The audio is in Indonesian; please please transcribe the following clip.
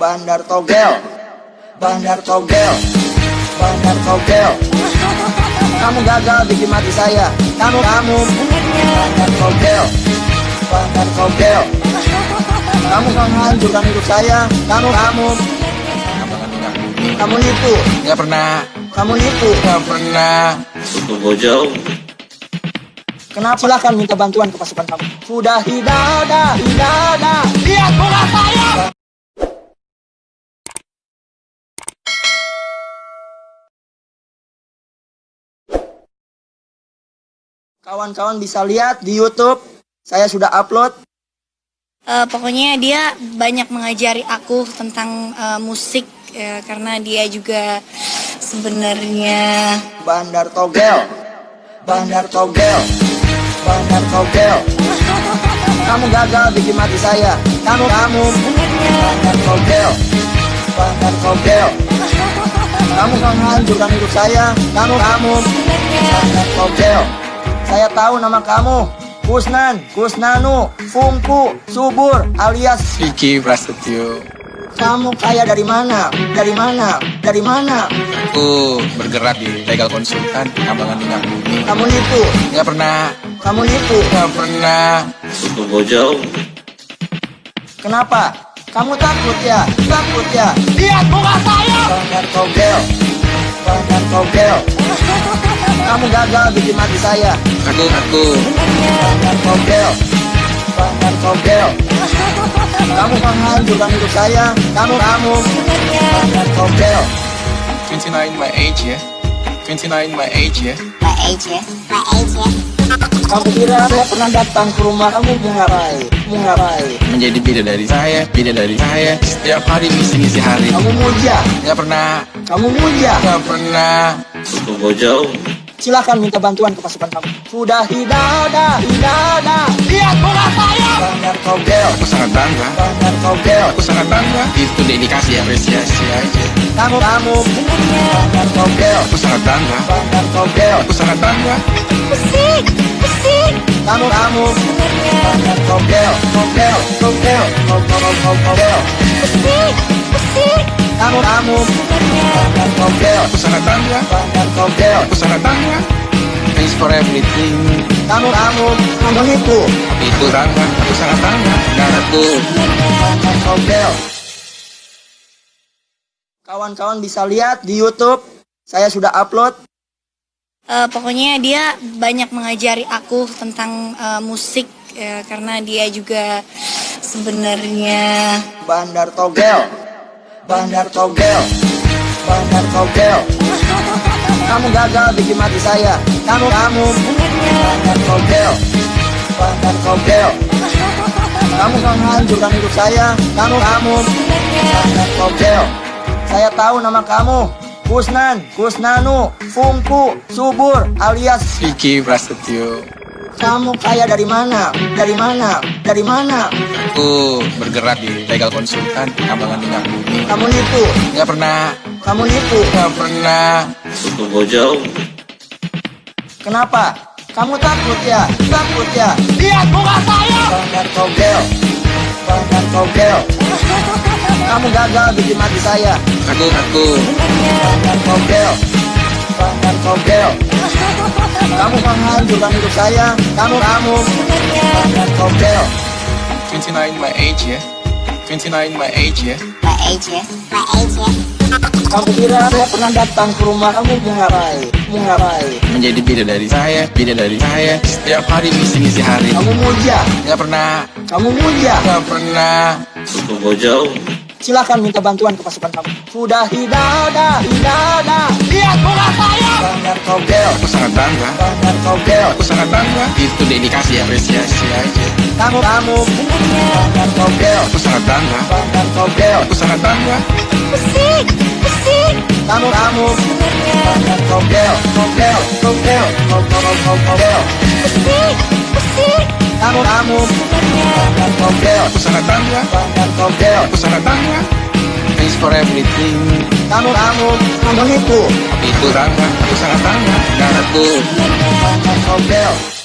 Bandar Togel. Bandar Togel. Bandar Togel. Kamu gagal bikin mati saya. Kamu, kamu. Bandar Togel. Bandar Togel. Kamu menghancurkan hidup saya. Kamu, kamu. Kamu nipu. Nggak pernah, Kamu nipu. Nggak pernah. Tunggu jauh. Kenapa? Silahkan minta bantuan ke pasukan kamu. Sudah tidak ada, tidak ada Kawan-kawan bisa lihat di YouTube Saya sudah upload. Eh, pokoknya dia banyak mengajari aku tentang eh, musik ya, karena dia juga sebenarnya Bandar Togel. Bandar Togel. Bandar Togel. Kamu gagal bikin mati saya. Kamu, kamu. Bandar Togel. Bandar Togel. Kamu menghancurkan hidup saya. Kamu, kamu. Bandar Togel Saya tahu nama kamu Kusnan, Kusnanu, Fungku, Subur, alias Vicky Prasetyo. kamu kaya dari mana? Dari mana? Dari mana? Aku bergerak di legal konsultan Kambangan Minyak Bumi. Kamu nipu, Nggak pernah, kamu nipu. nggak pernah. Tunggu jauh. Kenapa? Kamu takut ya? Takut ya? Lihat muka saya! Bandar Togel Bandar Togel Kamu gagal bikin mati saya Aku, aku. Bandar Togel Bandar Togel Kamu menghancurkan hidup saya Kamu, kamu Bandar Togel 29 my age ya. 29 my age ya. My age ya, my age ya. Kamu kira saya pernah datang ke rumah kamu? Mau ngapain? Menjadi beda dari saya, beda dari saya. Setiap hari misi-misi hari. Kamu muja Nggak pernah, Kamu muja nggak pernah. Tunggu jauh. Silahkan minta bantuan ke pasukan kamu. Sudah tidak ada, tidak ada. Lihat bola saya. Bandar Togel Aku sangat bangga. Bandar Togel Aku sangat bangga. Itu dedikasi apresiasi aja. Kamu, kamu. Bandar Togel Aku sangat bangga. Bandar Togel Aku sangat bangga. musik, musik. Kamu, kamu. Bandar Togel Togel, Togel Togel, Togel Musik, musik. Kamu, kamu Bandar Togel Aku Togel Aku sangat bangga. Thanks for everything. Kamu, kamu. Kamu nipu Tapi itu. Bangga. Aku sangat bangga. Dan aku. Bandar Togel Kawan-kawan bisa lihat di YouTube. Saya sudah upload. Eh, pokoknya dia banyak mengajari aku tentang eh, musik ya, karena dia juga sebenarnya Bandar Togel Bandar Togel. Bandar Togel. Kamu gagal bikin mati saya. Kamu, kamu. Bandar Togel. Bandar Togel. Kamu menghancurkan hidup saya. Kamu, kamu. Bandar Togel. Saya tahu nama kamu. Kusnan, Kusnanu, Fungku, Subur, alias Vicky Prasetyo. Kamu kaya dari mana? Dari mana? Dari mana? Aku bergerak di legal konsultan Kambangan Minyak Bumi. Kamu nipu, Nggak pernah, kamu nipu nggak pernah. Tunggu jauh. Kenapa? Kamu takut ya? Takut ya? Lihat muka saya! Bandar Togel Bandar Togel Kamu gagal bikin mati saya Aku, aku. Bandar Togel Bandar Togel Kamu menghancurkan hidup saya Kamu, kamu Togel 29 my age ya. 29 my age ya. My age ya, my age ya. Kamu kira saya pernah datang ke rumah kamu? Mau ngapain? Menjadi beda dari saya, beda dari saya. Setiap hari misi-misi hari. Kamu muja Nggak pernah, Kamu muja nggak pernah. Tunggu jauh. Silahkan minta bantuan ke pasukan kamu Sudah tidak ada, tidak sangat bangga. Aku sangat bangga. Itu dedikasi apresiasi aja. Kamu, kamu Togel Aku sangat bangga. Aku sangat bangga. musik, musik. Kamu, kamu Togel Togel, Togel Togel, Togel Musik, musik. Kamu, kamu Togel Aku sangat bangga. Togel Aku sangat bangga. Thanks for everything. Kamu, kamu Kamu itu. Aku sangat bangga. Dan aku Bandar Togel